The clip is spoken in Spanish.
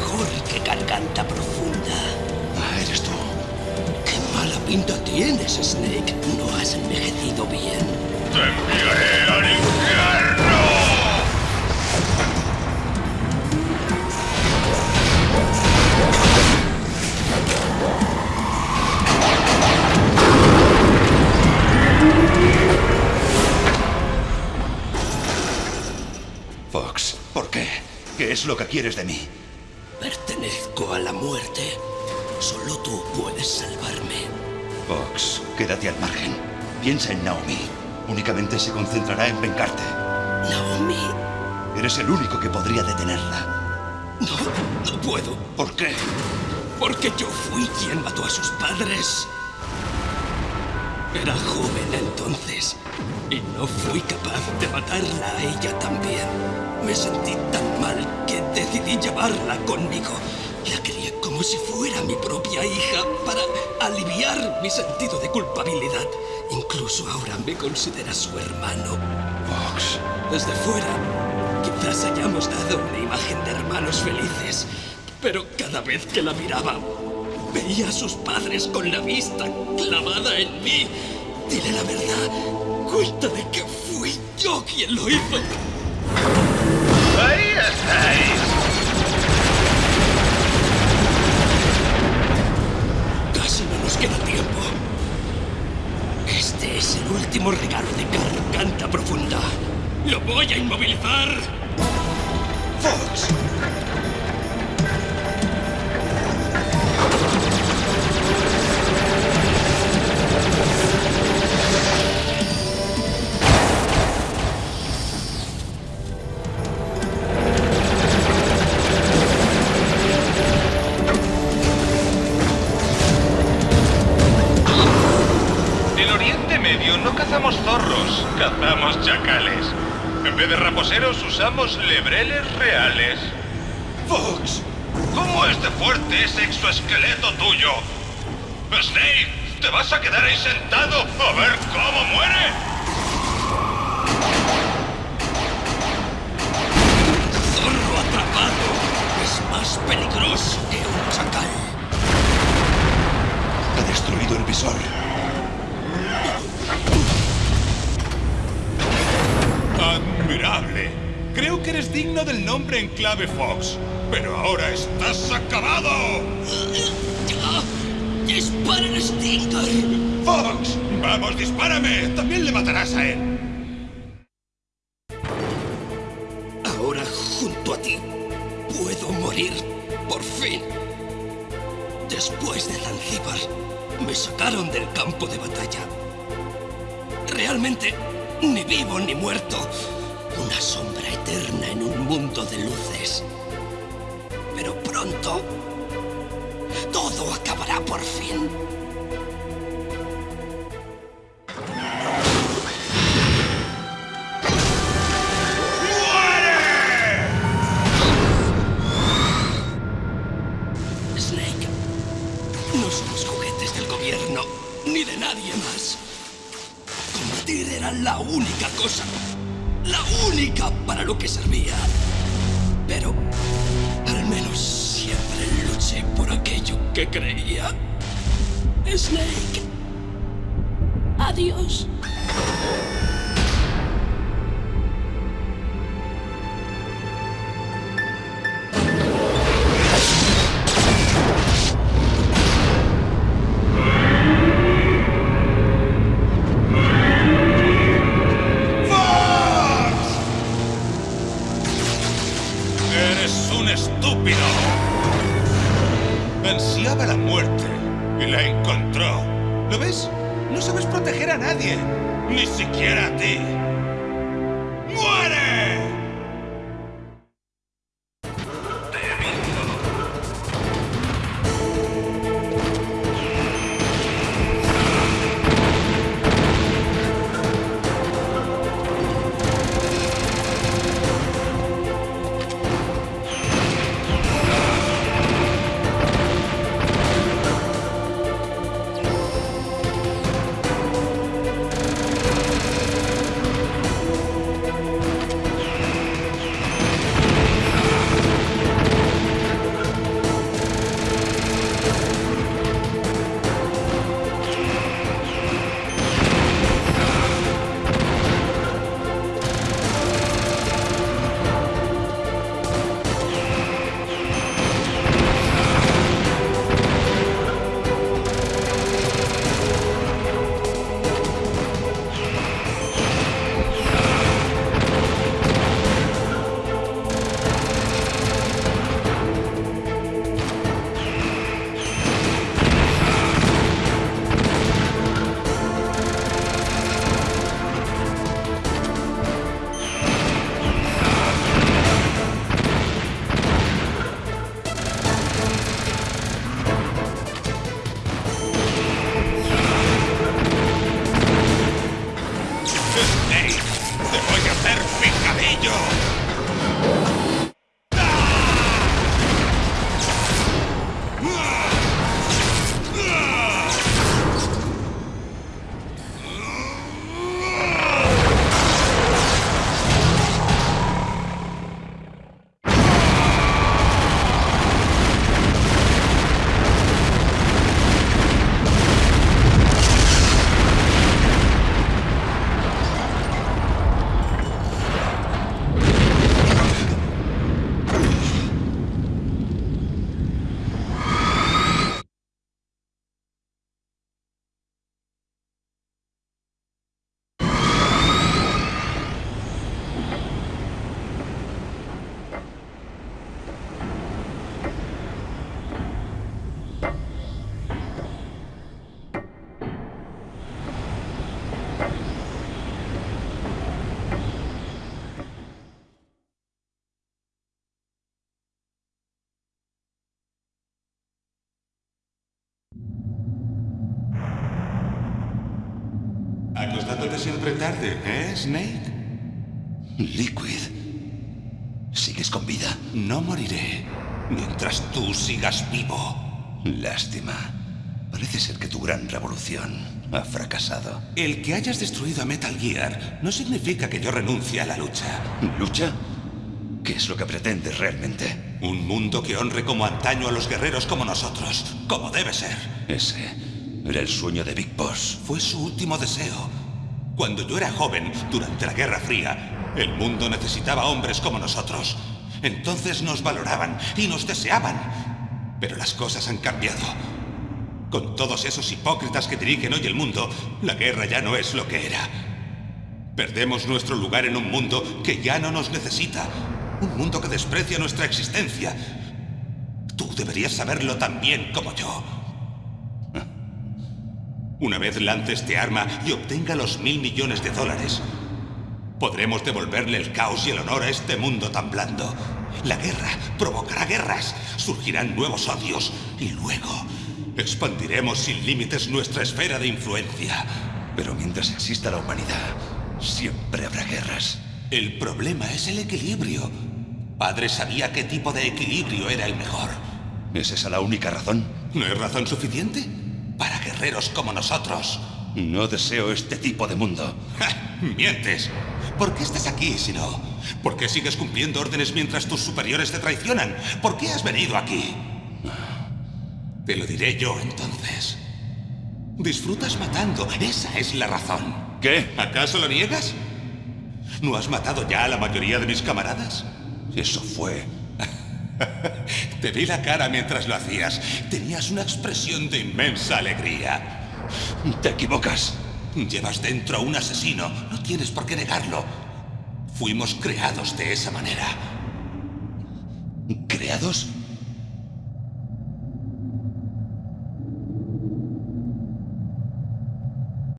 mejor que garganta profunda. Ah, eres tú. ¡Qué mala pinta tienes, Snake! No has envejecido bien. ¡Te enviaré al infierno! Fox, ¿por qué? ¿Qué es lo que quieres de mí? Pertenezco a la muerte. Solo tú puedes salvarme. Fox, quédate al margen. Piensa en Naomi. Únicamente se concentrará en vengarte. Naomi, Eres el único que podría detenerla. no, no puedo. ¿Por qué? Porque yo fui quien mató a sus padres. Era joven entonces y no fui capaz de matarla a ella también. Me sentí decidí llevarla conmigo. La quería como si fuera mi propia hija para aliviar mi sentido de culpabilidad. Incluso ahora me considera su hermano. Fox. Desde fuera, quizás hayamos dado una imagen de hermanos felices, pero cada vez que la miraba, veía a sus padres con la vista clavada en mí. Dile la verdad, cuéntame que fui yo quien lo hizo. ¡Ahí estáis! Casi no nos queda tiempo. Este es el último regalo de garganta profunda. ¡Lo voy a inmovilizar! Fox. Raposeros usamos lebreles reales. Fox. ¿Cómo es de fuerte ese exoesqueleto tuyo? Snake, ¿te vas a quedar ahí sentado a ver cómo muere? Zorro atrapado es más peligroso que un chacal. Ha destruido el visor. Creo que eres digno del nombre en clave Fox. Pero ahora estás acabado. ¡Ah! ¡Disparen, Stinger! Fox, vamos, dispárame. También le matarás a él. Ahora, junto a ti, puedo morir. Por fin. Después de Zanzíbar, me sacaron del campo de batalla. Realmente, ni vivo ni muerto. Una sombra eterna en un mundo de luces. Pero pronto, todo acabará por fin. Snake, no somos juguetes del gobierno, ni de nadie más. Combatir era la única cosa, para lo que servía. Pero al menos siempre luché por aquello que creía. Snake. Adiós. Ni siquiera a ti. Angel! Picadillo. Acostándote siempre tarde, ¿eh, Snake? Liquid. ¿Sigues con vida? No moriré mientras tú sigas vivo. Lástima. Parece ser que tu gran revolución ha fracasado. El que hayas destruido a Metal Gear no significa que yo renuncie a la lucha. ¿Lucha? ¿Qué es lo que pretendes realmente? Un mundo que honre como antaño a los guerreros como nosotros, como debe ser. Ese era el sueño de Big Boss. Fue su último deseo. Cuando yo era joven, durante la Guerra Fría, el mundo necesitaba hombres como nosotros. Entonces nos valoraban y nos deseaban. Pero las cosas han cambiado. Con todos esos hipócritas que dirigen hoy el mundo, la guerra ya no es lo que era. Perdemos nuestro lugar en un mundo que ya no nos necesita. Un mundo que desprecia nuestra existencia. Tú deberías saberlo tan bien como yo. Una vez lance este arma y obtenga los mil millones de dólares, podremos devolverle el caos y el honor a este mundo tan blando. La guerra provocará guerras, surgirán nuevos odios y luego expandiremos sin límites nuestra esfera de influencia. Pero mientras exista la humanidad, siempre habrá guerras. El problema es el equilibrio. Padre sabía qué tipo de equilibrio era el mejor. ¿Es esa la única razón? ¿No es razón suficiente? Para guerreros como nosotros. No deseo este tipo de mundo. ¡Ja! ¡Mientes! ¿Por qué estás aquí si no? ¿Por qué sigues cumpliendo órdenes mientras tus superiores te traicionan? ¿Por qué has venido aquí? Te lo diré yo entonces. Disfrutas matando, esa es la razón. ¿Qué? ¿Acaso lo niegas? ¿No has matado ya a la mayoría de mis camaradas? Eso fue. Te vi la cara mientras lo hacías. Tenías una expresión de inmensa alegría. Te equivocas. Llevas dentro a un asesino. No tienes por qué negarlo. Fuimos creados de esa manera. ¿Creados?